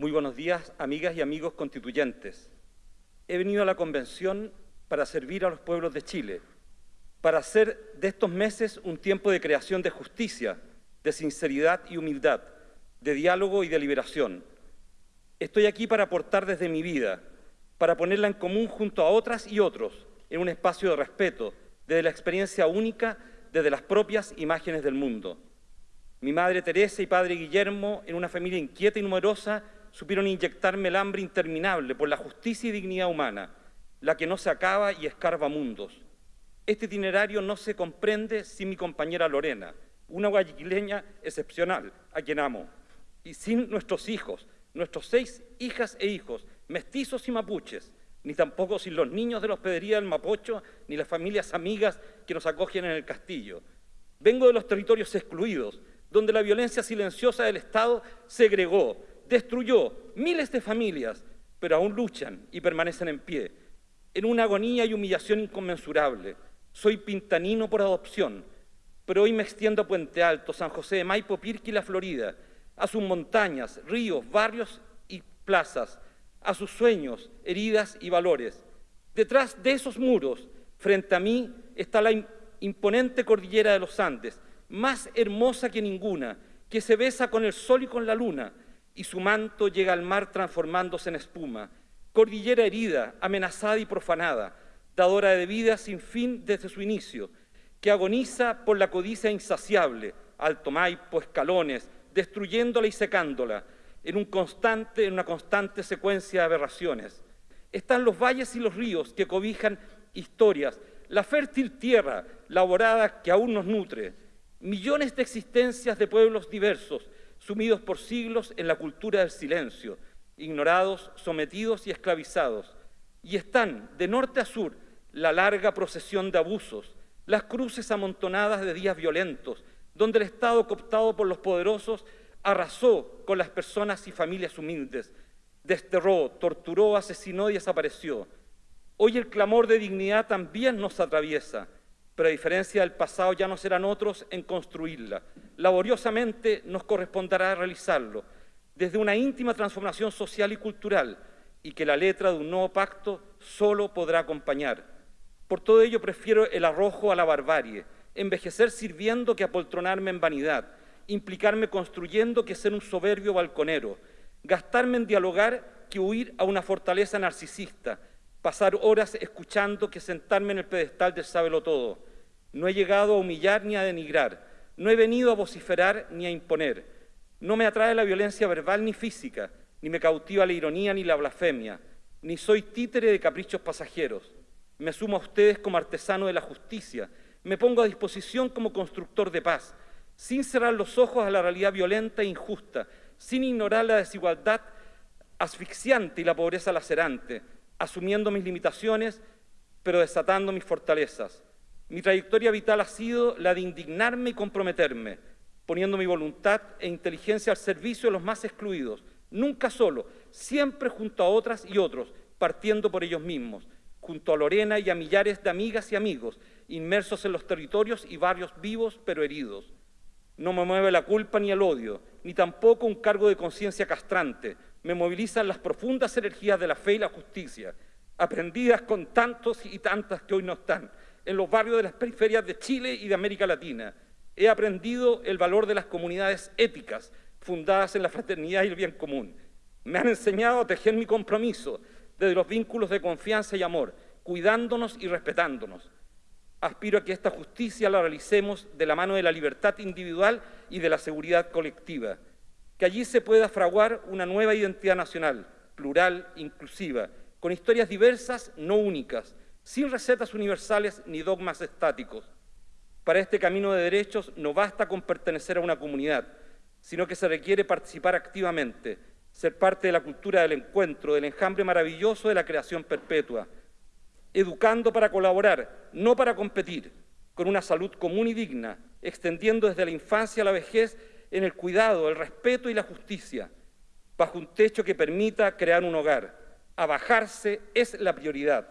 Muy buenos días, amigas y amigos constituyentes. He venido a la Convención para servir a los pueblos de Chile, para hacer de estos meses un tiempo de creación de justicia, de sinceridad y humildad, de diálogo y de liberación. Estoy aquí para aportar desde mi vida, para ponerla en común junto a otras y otros, en un espacio de respeto, desde la experiencia única, desde las propias imágenes del mundo. Mi madre Teresa y padre Guillermo, en una familia inquieta y numerosa, supieron inyectarme el hambre interminable por la justicia y dignidad humana, la que no se acaba y escarba mundos. Este itinerario no se comprende sin mi compañera Lorena, una guayaquileña excepcional, a quien amo, y sin nuestros hijos, nuestros seis hijas e hijos, mestizos y mapuches, ni tampoco sin los niños de la hospedería del Mapocho, ni las familias amigas que nos acogen en el castillo. Vengo de los territorios excluidos, donde la violencia silenciosa del Estado segregó, destruyó miles de familias, pero aún luchan y permanecen en pie, en una agonía y humillación inconmensurable. Soy pintanino por adopción, pero hoy me extiendo a Puente Alto, San José de Maipo, Pirqui la Florida, a sus montañas, ríos, barrios y plazas, a sus sueños, heridas y valores. Detrás de esos muros, frente a mí, está la imponente cordillera de los Andes, más hermosa que ninguna, que se besa con el sol y con la luna, y su manto llega al mar transformándose en espuma. Cordillera herida, amenazada y profanada, dadora de vida sin fin desde su inicio, que agoniza por la codicia insaciable, Alto Maipo, escalones, destruyéndola y secándola, en, un constante, en una constante secuencia de aberraciones. Están los valles y los ríos que cobijan historias, la fértil tierra laborada que aún nos nutre, millones de existencias de pueblos diversos, sumidos por siglos en la cultura del silencio, ignorados, sometidos y esclavizados. Y están, de norte a sur, la larga procesión de abusos, las cruces amontonadas de días violentos, donde el Estado cooptado por los poderosos arrasó con las personas y familias humildes, desterró, torturó, asesinó y desapareció. Hoy el clamor de dignidad también nos atraviesa, pero a diferencia del pasado ya no serán otros en construirla. Laboriosamente nos corresponderá realizarlo, desde una íntima transformación social y cultural, y que la letra de un nuevo pacto solo podrá acompañar. Por todo ello prefiero el arrojo a la barbarie, envejecer sirviendo que apoltronarme en vanidad, implicarme construyendo que ser un soberbio balconero, gastarme en dialogar que huir a una fortaleza narcisista, pasar horas escuchando que sentarme en el pedestal del sábelo todo. No he llegado a humillar ni a denigrar, no he venido a vociferar ni a imponer. No me atrae la violencia verbal ni física, ni me cautiva la ironía ni la blasfemia, ni soy títere de caprichos pasajeros. Me asumo a ustedes como artesano de la justicia, me pongo a disposición como constructor de paz, sin cerrar los ojos a la realidad violenta e injusta, sin ignorar la desigualdad asfixiante y la pobreza lacerante, asumiendo mis limitaciones, pero desatando mis fortalezas. Mi trayectoria vital ha sido la de indignarme y comprometerme, poniendo mi voluntad e inteligencia al servicio de los más excluidos, nunca solo, siempre junto a otras y otros, partiendo por ellos mismos, junto a Lorena y a millares de amigas y amigos, inmersos en los territorios y barrios vivos pero heridos. No me mueve la culpa ni el odio, ni tampoco un cargo de conciencia castrante. Me movilizan las profundas energías de la fe y la justicia, aprendidas con tantos y tantas que hoy no están, en los barrios de las periferias de Chile y de América Latina. He aprendido el valor de las comunidades éticas, fundadas en la fraternidad y el bien común. Me han enseñado a tejer mi compromiso desde los vínculos de confianza y amor, cuidándonos y respetándonos aspiro a que esta justicia la realicemos de la mano de la libertad individual y de la seguridad colectiva, que allí se pueda fraguar una nueva identidad nacional, plural, inclusiva, con historias diversas, no únicas, sin recetas universales ni dogmas estáticos. Para este camino de derechos no basta con pertenecer a una comunidad, sino que se requiere participar activamente, ser parte de la cultura del encuentro, del enjambre maravilloso de la creación perpetua, educando para colaborar, no para competir, con una salud común y digna, extendiendo desde la infancia a la vejez en el cuidado, el respeto y la justicia, bajo un techo que permita crear un hogar. Abajarse es la prioridad,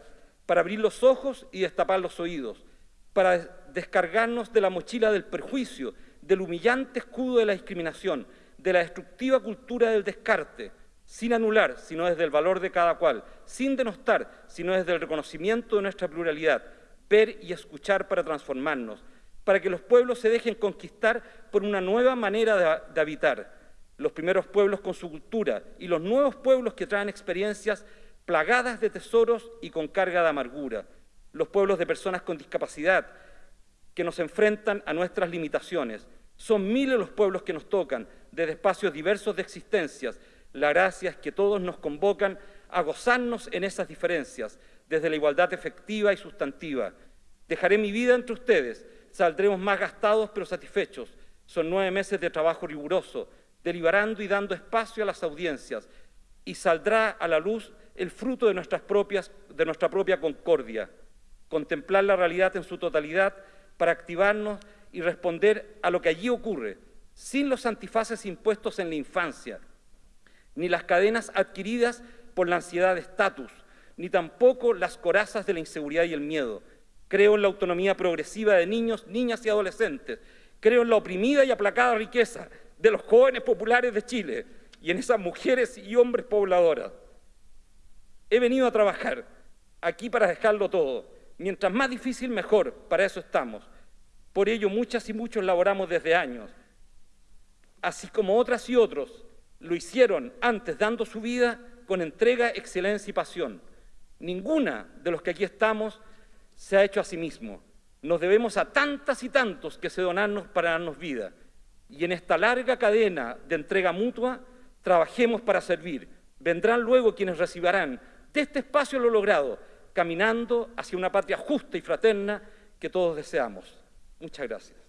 para abrir los ojos y destapar los oídos, para descargarnos de la mochila del perjuicio, del humillante escudo de la discriminación, de la destructiva cultura del descarte, sin anular, sino desde el valor de cada cual, sin denostar, sino desde el reconocimiento de nuestra pluralidad, ver y escuchar para transformarnos, para que los pueblos se dejen conquistar por una nueva manera de, de habitar, los primeros pueblos con su cultura y los nuevos pueblos que traen experiencias plagadas de tesoros y con carga de amargura, los pueblos de personas con discapacidad que nos enfrentan a nuestras limitaciones. Son miles los pueblos que nos tocan, desde espacios diversos de existencias. La gracia es que todos nos convocan a gozarnos en esas diferencias, desde la igualdad efectiva y sustantiva. Dejaré mi vida entre ustedes, saldremos más gastados pero satisfechos. Son nueve meses de trabajo riguroso, deliberando y dando espacio a las audiencias, y saldrá a la luz el fruto de, nuestras propias, de nuestra propia concordia, contemplar la realidad en su totalidad para activarnos y responder a lo que allí ocurre, sin los antifaces impuestos en la infancia, ni las cadenas adquiridas por la ansiedad de estatus, ni tampoco las corazas de la inseguridad y el miedo. Creo en la autonomía progresiva de niños, niñas y adolescentes. Creo en la oprimida y aplacada riqueza de los jóvenes populares de Chile y en esas mujeres y hombres pobladoras. He venido a trabajar aquí para dejarlo todo. Mientras más difícil, mejor. Para eso estamos. Por ello, muchas y muchos laboramos desde años. Así como otras y otros lo hicieron antes dando su vida con entrega, excelencia y pasión. Ninguna de los que aquí estamos se ha hecho a sí mismo. Nos debemos a tantas y tantos que se donarnos para darnos vida. Y en esta larga cadena de entrega mutua, trabajemos para servir. Vendrán luego quienes recibirán de este espacio lo logrado, caminando hacia una patria justa y fraterna que todos deseamos. Muchas gracias.